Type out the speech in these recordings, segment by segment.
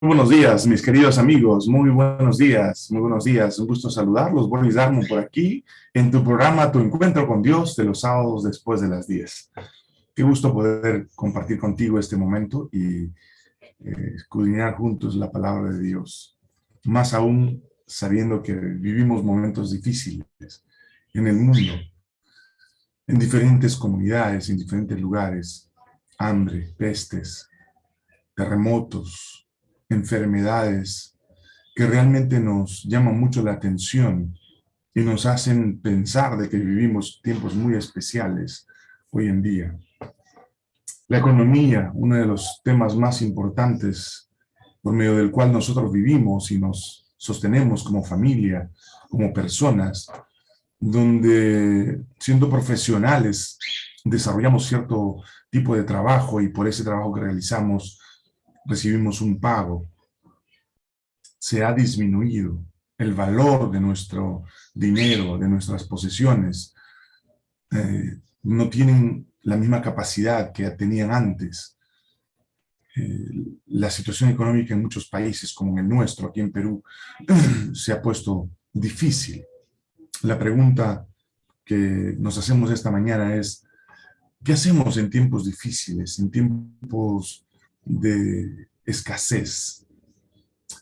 Buenos días, mis queridos amigos. Muy buenos días, muy buenos días. Un gusto saludarlos. Boris Darmon por aquí, en tu programa Tu Encuentro con Dios de los sábados después de las 10. Qué gusto poder compartir contigo este momento y eh, juntos la palabra de Dios. Más aún sabiendo que vivimos momentos difíciles en el mundo, en diferentes comunidades, en diferentes lugares, hambre, pestes, terremotos, enfermedades que realmente nos llaman mucho la atención y nos hacen pensar de que vivimos tiempos muy especiales hoy en día. La economía, uno de los temas más importantes por medio del cual nosotros vivimos y nos sostenemos como familia, como personas, donde siendo profesionales desarrollamos cierto tipo de trabajo y por ese trabajo que realizamos recibimos un pago, se ha disminuido el valor de nuestro dinero, de nuestras posesiones, eh, no tienen la misma capacidad que tenían antes. Eh, la situación económica en muchos países, como en el nuestro, aquí en Perú, se ha puesto difícil. La pregunta que nos hacemos esta mañana es, ¿qué hacemos en tiempos difíciles, en tiempos de escasez.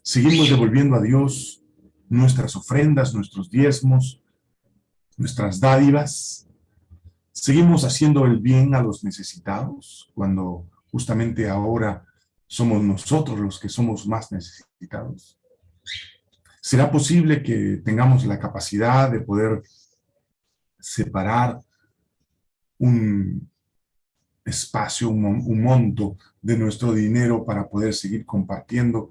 Seguimos devolviendo a Dios nuestras ofrendas, nuestros diezmos, nuestras dádivas. Seguimos haciendo el bien a los necesitados, cuando justamente ahora somos nosotros los que somos más necesitados. ¿Será posible que tengamos la capacidad de poder separar un, espacio, un, monto de nuestro dinero para poder seguir compartiendo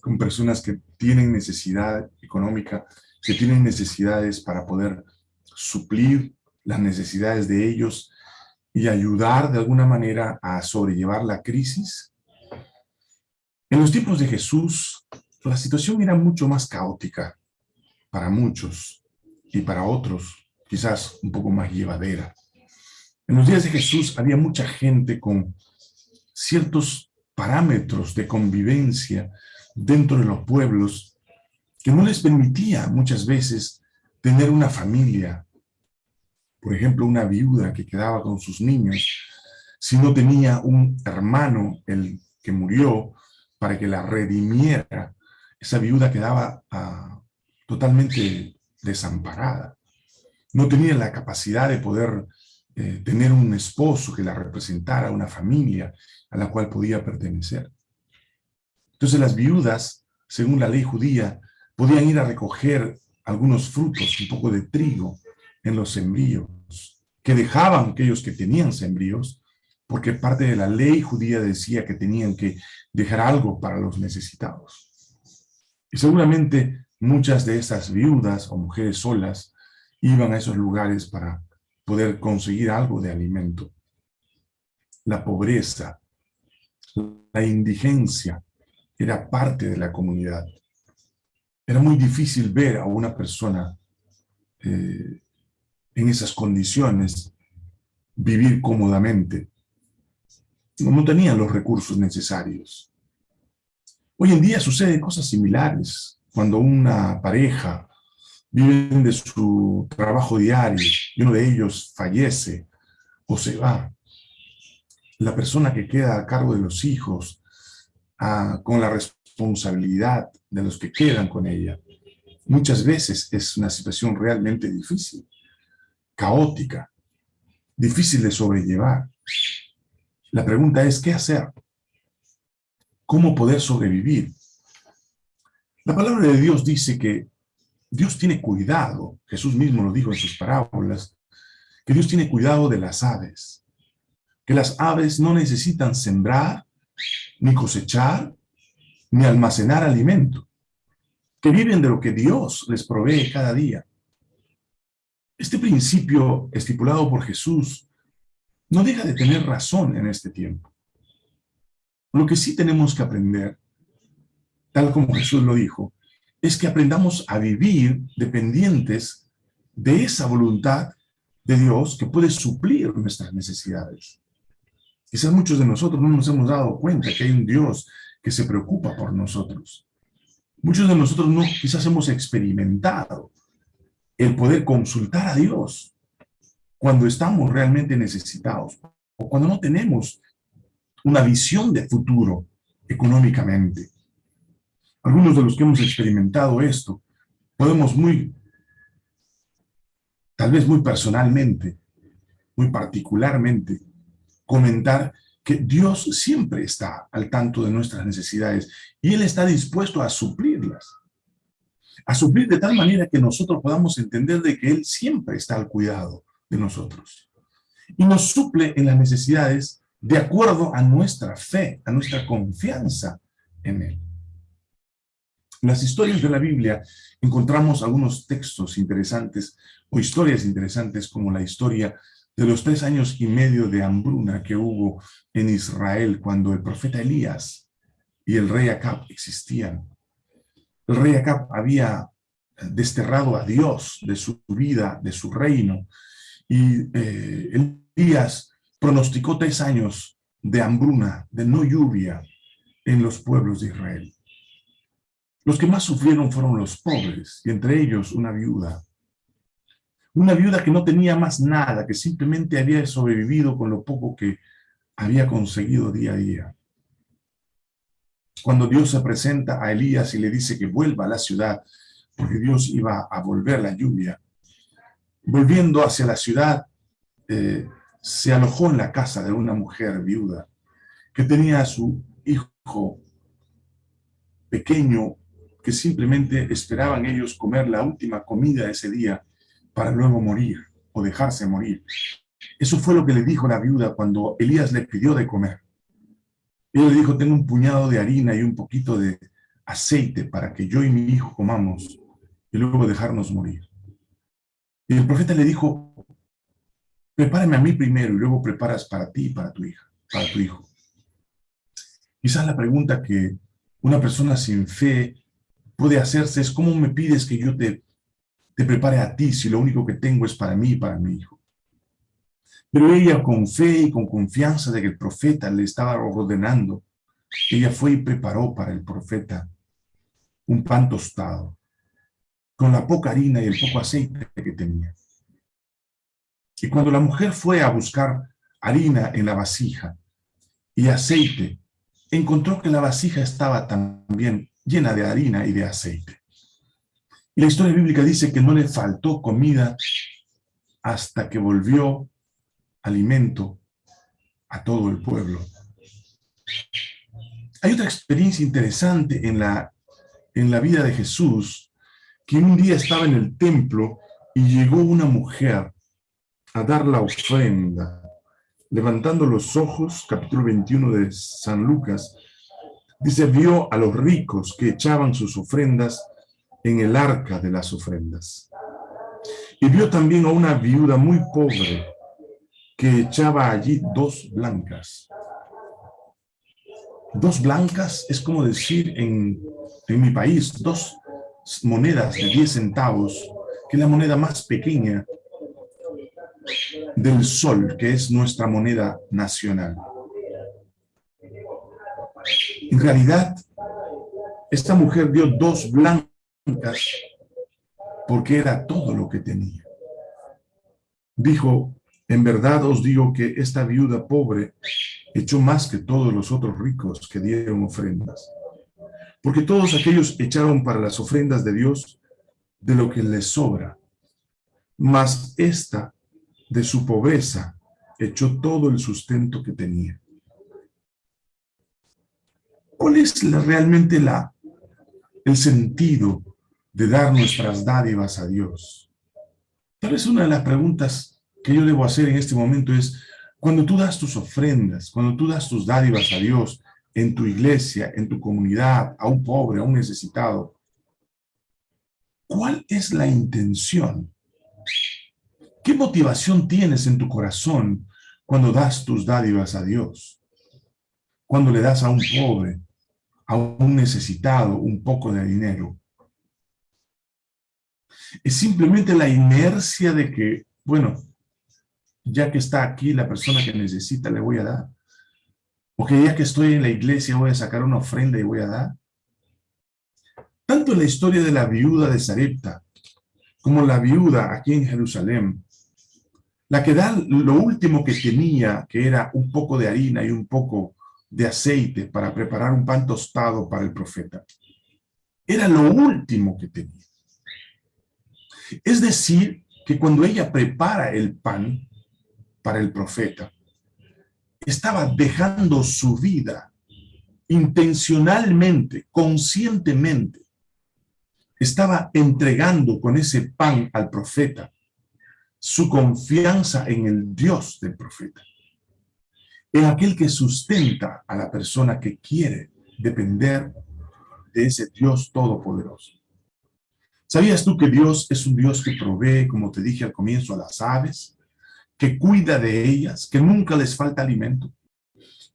con personas que tienen necesidad económica, que tienen necesidades para poder suplir las necesidades de ellos y ayudar de alguna manera a sobrellevar la crisis. En los tiempos de Jesús, la situación era mucho más caótica para muchos y para otros quizás un poco más llevadera. En los días de Jesús había mucha gente con ciertos parámetros de convivencia dentro de los pueblos que no les permitía muchas veces tener una familia, por ejemplo, una viuda que quedaba con sus niños, si no tenía un hermano, el que murió, para que la redimiera, esa viuda quedaba ah, totalmente desamparada. No tenía la capacidad de poder eh, tener un esposo que la representara, una familia a la cual podía pertenecer. Entonces las viudas, según la ley judía, podían ir a recoger algunos frutos, un poco de trigo, en los sembríos, que dejaban aquellos que tenían sembríos, porque parte de la ley judía decía que tenían que dejar algo para los necesitados. Y seguramente muchas de esas viudas o mujeres solas iban a esos lugares para poder conseguir algo de alimento. La pobreza, la indigencia, era parte de la comunidad. Era muy difícil ver a una persona eh, en esas condiciones vivir cómodamente. No, no tenían los recursos necesarios. Hoy en día suceden cosas similares. Cuando una pareja viven de su trabajo diario y uno de ellos fallece o se va. La persona que queda a cargo de los hijos, ah, con la responsabilidad de los que quedan con ella, muchas veces es una situación realmente difícil, caótica, difícil de sobrellevar. La pregunta es, ¿qué hacer? ¿Cómo poder sobrevivir? La palabra de Dios dice que Dios tiene cuidado, Jesús mismo lo dijo en sus parábolas, que Dios tiene cuidado de las aves, que las aves no necesitan sembrar, ni cosechar, ni almacenar alimento, que viven de lo que Dios les provee cada día. Este principio estipulado por Jesús no deja de tener razón en este tiempo. Lo que sí tenemos que aprender, tal como Jesús lo dijo, es que aprendamos a vivir dependientes de esa voluntad de Dios que puede suplir nuestras necesidades. Quizás muchos de nosotros no nos hemos dado cuenta que hay un Dios que se preocupa por nosotros. Muchos de nosotros no, quizás hemos experimentado el poder consultar a Dios cuando estamos realmente necesitados o cuando no tenemos una visión de futuro económicamente. Algunos de los que hemos experimentado esto, podemos muy, tal vez muy personalmente, muy particularmente, comentar que Dios siempre está al tanto de nuestras necesidades y Él está dispuesto a suplirlas. A suplir de tal manera que nosotros podamos entender de que Él siempre está al cuidado de nosotros. Y nos suple en las necesidades de acuerdo a nuestra fe, a nuestra confianza en Él. En las historias de la Biblia encontramos algunos textos interesantes o historias interesantes como la historia de los tres años y medio de hambruna que hubo en Israel cuando el profeta Elías y el rey Acab existían. El rey Acab había desterrado a Dios de su vida, de su reino, y eh, Elías pronosticó tres años de hambruna, de no lluvia en los pueblos de Israel. Los que más sufrieron fueron los pobres, y entre ellos una viuda. Una viuda que no tenía más nada, que simplemente había sobrevivido con lo poco que había conseguido día a día. Cuando Dios se presenta a Elías y le dice que vuelva a la ciudad, porque Dios iba a volver la lluvia, volviendo hacia la ciudad, eh, se alojó en la casa de una mujer viuda que tenía a su hijo pequeño que simplemente esperaban ellos comer la última comida ese día para luego morir o dejarse morir. Eso fue lo que le dijo la viuda cuando Elías le pidió de comer. Él le dijo, tengo un puñado de harina y un poquito de aceite para que yo y mi hijo comamos y luego dejarnos morir. Y el profeta le dijo, prepárame a mí primero y luego preparas para ti y para tu para tu hijo. Quizás la pregunta que una persona sin fe puede hacerse es, ¿cómo me pides que yo te, te prepare a ti si lo único que tengo es para mí y para mi hijo? Pero ella con fe y con confianza de que el profeta le estaba ordenando, ella fue y preparó para el profeta un pan tostado, con la poca harina y el poco aceite que tenía. Y cuando la mujer fue a buscar harina en la vasija y aceite, encontró que la vasija estaba también llena de harina y de aceite. Y la historia bíblica dice que no le faltó comida hasta que volvió alimento a todo el pueblo. Hay otra experiencia interesante en la, en la vida de Jesús, que un día estaba en el templo y llegó una mujer a dar la ofrenda. Levantando los ojos, capítulo 21 de San Lucas, Dice, vio a los ricos que echaban sus ofrendas en el arca de las ofrendas. Y vio también a una viuda muy pobre que echaba allí dos blancas. Dos blancas es como decir en, en mi país, dos monedas de 10 centavos, que es la moneda más pequeña del sol, que es nuestra moneda nacional. En realidad, esta mujer dio dos blancas porque era todo lo que tenía. Dijo, en verdad os digo que esta viuda pobre echó más que todos los otros ricos que dieron ofrendas. Porque todos aquellos echaron para las ofrendas de Dios de lo que les sobra. Mas esta, de su pobreza, echó todo el sustento que tenía. ¿Cuál es realmente la, el sentido de dar nuestras dádivas a Dios? Tal vez una de las preguntas que yo debo hacer en este momento es, cuando tú das tus ofrendas, cuando tú das tus dádivas a Dios en tu iglesia, en tu comunidad, a un pobre, a un necesitado, ¿cuál es la intención? ¿Qué motivación tienes en tu corazón cuando das tus dádivas a Dios? Cuando le das a un pobre, a necesitado un poco de dinero. Es simplemente la inercia de que, bueno, ya que está aquí la persona que necesita, le voy a dar. O que ya que estoy en la iglesia voy a sacar una ofrenda y voy a dar. Tanto en la historia de la viuda de Sarepta, como la viuda aquí en Jerusalén, la que da lo último que tenía, que era un poco de harina y un poco de aceite para preparar un pan tostado para el profeta. Era lo último que tenía. Es decir, que cuando ella prepara el pan para el profeta, estaba dejando su vida intencionalmente, conscientemente, estaba entregando con ese pan al profeta su confianza en el Dios del profeta, en aquel que sustenta a la persona que quiere depender de ese Dios todopoderoso. ¿Sabías tú que Dios es un Dios que provee, como te dije al comienzo, a las aves, que cuida de ellas, que nunca les falta alimento?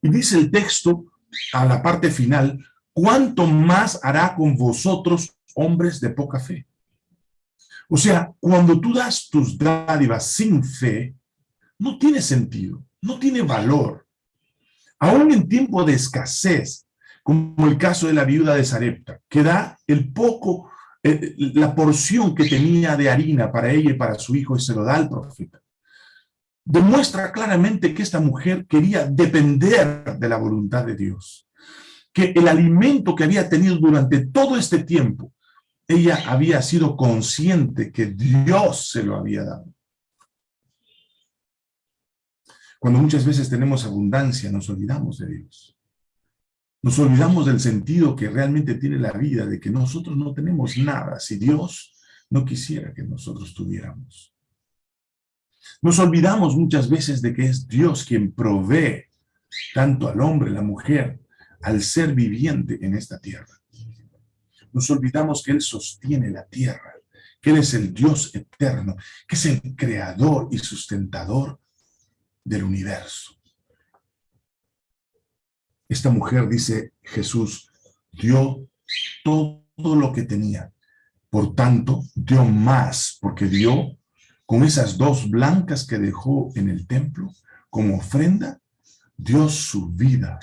Y dice el texto, a la parte final, ¿cuánto más hará con vosotros, hombres de poca fe? O sea, cuando tú das tus dádivas sin fe, no tiene sentido, no tiene valor. Aún en tiempo de escasez, como el caso de la viuda de Sarepta, que da el poco eh, la porción que tenía de harina para ella y para su hijo y se lo da al profeta. Demuestra claramente que esta mujer quería depender de la voluntad de Dios. Que el alimento que había tenido durante todo este tiempo, ella había sido consciente que Dios se lo había dado. Cuando muchas veces tenemos abundancia, nos olvidamos de Dios. Nos olvidamos del sentido que realmente tiene la vida, de que nosotros no tenemos nada si Dios no quisiera que nosotros tuviéramos. Nos olvidamos muchas veces de que es Dios quien provee tanto al hombre, la mujer, al ser viviente en esta tierra. Nos olvidamos que Él sostiene la tierra, que Él es el Dios eterno, que es el creador y sustentador del universo. Esta mujer, dice Jesús, dio todo lo que tenía. Por tanto, dio más, porque dio con esas dos blancas que dejó en el templo como ofrenda, dio su vida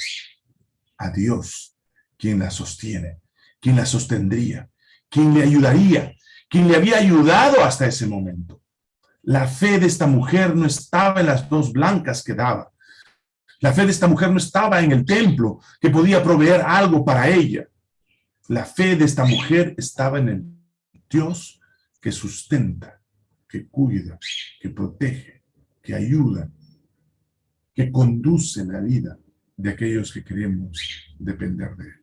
a Dios, quien la sostiene, quien la sostendría, quien le ayudaría, quien le había ayudado hasta ese momento. La fe de esta mujer no estaba en las dos blancas que daba, la fe de esta mujer no estaba en el templo, que podía proveer algo para ella. La fe de esta mujer estaba en el Dios que sustenta, que cuida, que protege, que ayuda, que conduce la vida de aquellos que queremos depender de Él.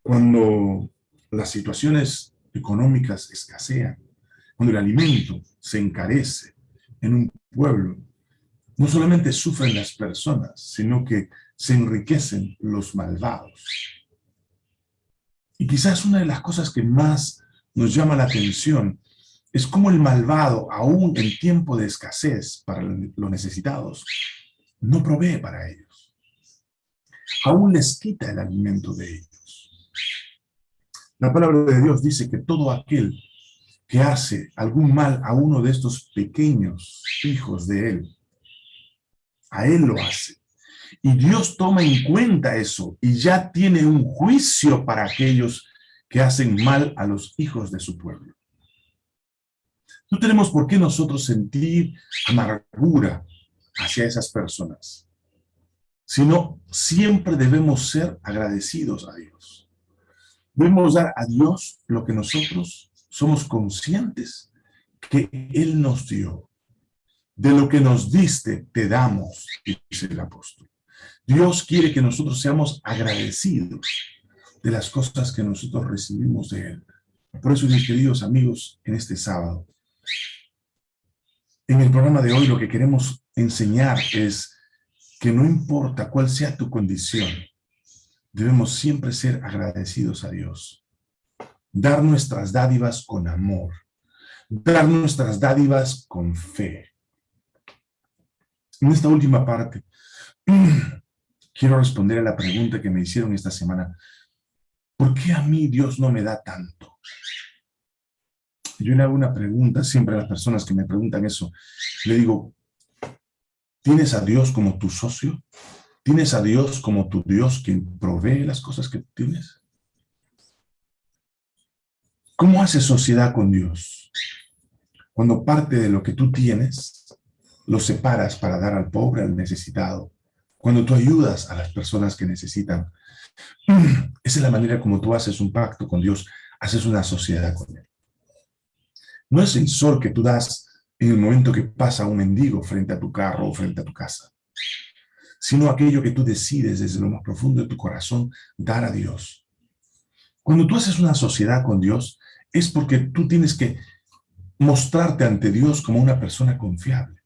Cuando las situaciones económicas escasean, cuando el alimento se encarece en un pueblo, no solamente sufren las personas, sino que se enriquecen los malvados. Y quizás una de las cosas que más nos llama la atención es cómo el malvado, aún en tiempo de escasez para los necesitados, no provee para ellos. Aún les quita el alimento de ellos. La palabra de Dios dice que todo aquel que hace algún mal a uno de estos pequeños hijos de él, a Él lo hace. Y Dios toma en cuenta eso y ya tiene un juicio para aquellos que hacen mal a los hijos de su pueblo. No tenemos por qué nosotros sentir amargura hacia esas personas, sino siempre debemos ser agradecidos a Dios. Debemos dar a Dios lo que nosotros somos conscientes que Él nos dio de lo que nos diste, te damos, dice el apóstol. Dios quiere que nosotros seamos agradecidos de las cosas que nosotros recibimos de Él. Por eso, mis queridos amigos, en este sábado, en el programa de hoy lo que queremos enseñar es que no importa cuál sea tu condición, debemos siempre ser agradecidos a Dios. Dar nuestras dádivas con amor. Dar nuestras dádivas con fe en esta última parte, quiero responder a la pregunta que me hicieron esta semana. ¿Por qué a mí Dios no me da tanto? Yo le hago una pregunta siempre a las personas que me preguntan eso. Le digo, ¿tienes a Dios como tu socio? ¿Tienes a Dios como tu Dios quien provee las cosas que tienes? ¿Cómo haces sociedad con Dios? Cuando parte de lo que tú tienes, lo separas para dar al pobre, al necesitado. Cuando tú ayudas a las personas que necesitan. Esa es la manera como tú haces un pacto con Dios, haces una sociedad con Él. No es el sol que tú das en el momento que pasa un mendigo frente a tu carro o frente a tu casa, sino aquello que tú decides desde lo más profundo de tu corazón dar a Dios. Cuando tú haces una sociedad con Dios, es porque tú tienes que mostrarte ante Dios como una persona confiable.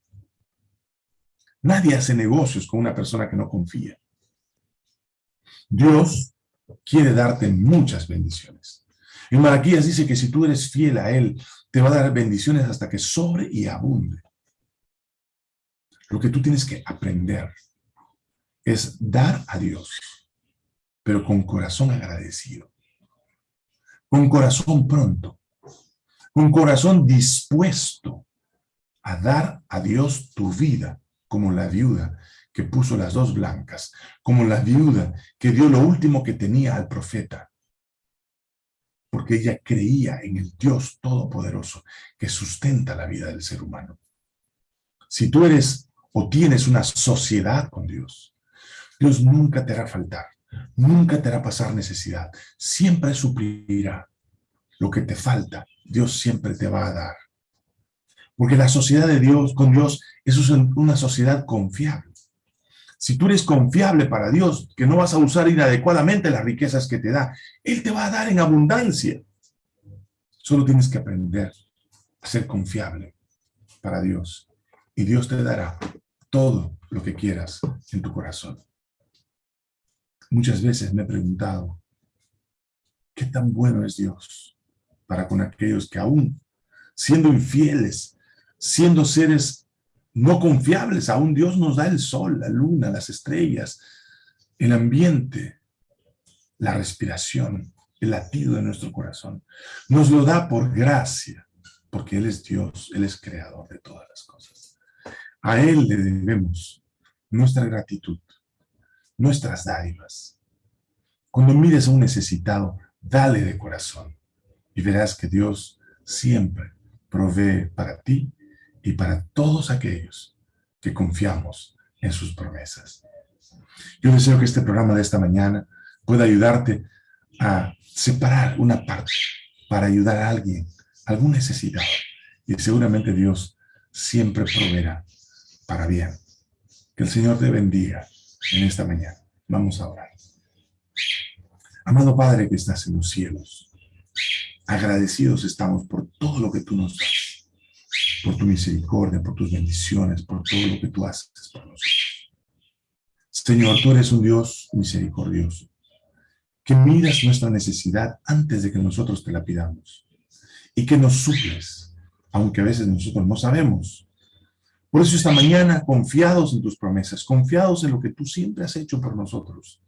Nadie hace negocios con una persona que no confía. Dios quiere darte muchas bendiciones. En Malaquías dice que si tú eres fiel a Él, te va a dar bendiciones hasta que sobre y abunde. Lo que tú tienes que aprender es dar a Dios, pero con corazón agradecido, con corazón pronto, con corazón dispuesto a dar a Dios tu vida como la viuda que puso las dos blancas, como la viuda que dio lo último que tenía al profeta, porque ella creía en el Dios Todopoderoso que sustenta la vida del ser humano. Si tú eres o tienes una sociedad con Dios, Dios nunca te hará faltar, nunca te hará pasar necesidad, siempre suplirá lo que te falta, Dios siempre te va a dar. Porque la sociedad de Dios con Dios es una sociedad confiable. Si tú eres confiable para Dios, que no vas a usar inadecuadamente las riquezas que te da, Él te va a dar en abundancia. Solo tienes que aprender a ser confiable para Dios. Y Dios te dará todo lo que quieras en tu corazón. Muchas veces me he preguntado, ¿qué tan bueno es Dios para con aquellos que aún, siendo infieles, siendo seres no confiables. Aún Dios nos da el sol, la luna, las estrellas, el ambiente, la respiración, el latido de nuestro corazón. Nos lo da por gracia, porque Él es Dios, Él es creador de todas las cosas. A Él le debemos nuestra gratitud, nuestras dádivas. Cuando mires a un necesitado, dale de corazón y verás que Dios siempre provee para ti y para todos aquellos que confiamos en sus promesas. Yo deseo que este programa de esta mañana pueda ayudarte a separar una parte para ayudar a alguien, algún necesitado. Y seguramente Dios siempre proveerá para bien. Que el Señor te bendiga en esta mañana. Vamos a orar. Amado Padre que estás en los cielos, agradecidos estamos por todo lo que tú nos das por tu misericordia, por tus bendiciones, por todo lo que tú haces por nosotros. Señor, tú eres un Dios misericordioso, que miras nuestra necesidad antes de que nosotros te la pidamos, y que nos suples, aunque a veces nosotros no sabemos. Por eso esta mañana, confiados en tus promesas, confiados en lo que tú siempre has hecho por nosotros,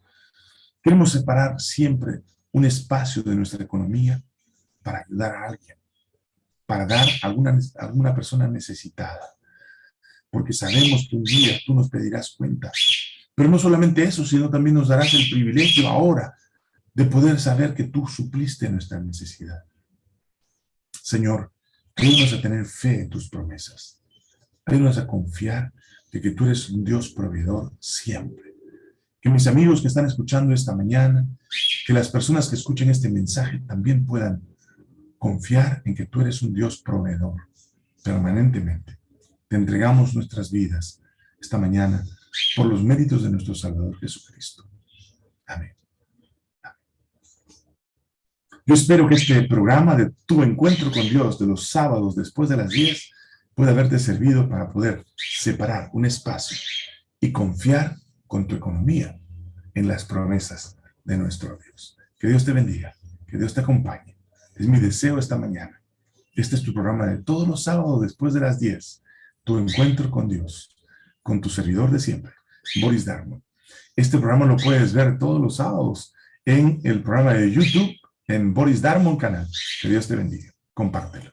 queremos separar siempre un espacio de nuestra economía para ayudar a alguien para dar a alguna, alguna persona necesitada. Porque sabemos que un día tú nos pedirás cuenta. Pero no solamente eso, sino también nos darás el privilegio ahora de poder saber que tú supliste nuestra necesidad. Señor, ayúdanos a tener fe en tus promesas. Ayúdanos a confiar de que tú eres un Dios proveedor siempre. Que mis amigos que están escuchando esta mañana, que las personas que escuchen este mensaje también puedan confiar en que tú eres un Dios proveedor permanentemente. Te entregamos nuestras vidas esta mañana por los méritos de nuestro Salvador Jesucristo. Amén. Yo espero que este programa de tu encuentro con Dios de los sábados después de las 10 pueda haberte servido para poder separar un espacio y confiar con tu economía en las promesas de nuestro Dios. Que Dios te bendiga, que Dios te acompañe es mi deseo esta mañana. Este es tu programa de todos los sábados después de las 10. Tu encuentro con Dios, con tu servidor de siempre, Boris Darmon. Este programa lo puedes ver todos los sábados en el programa de YouTube, en Boris Darmon canal. Que Dios te bendiga. Compártelo.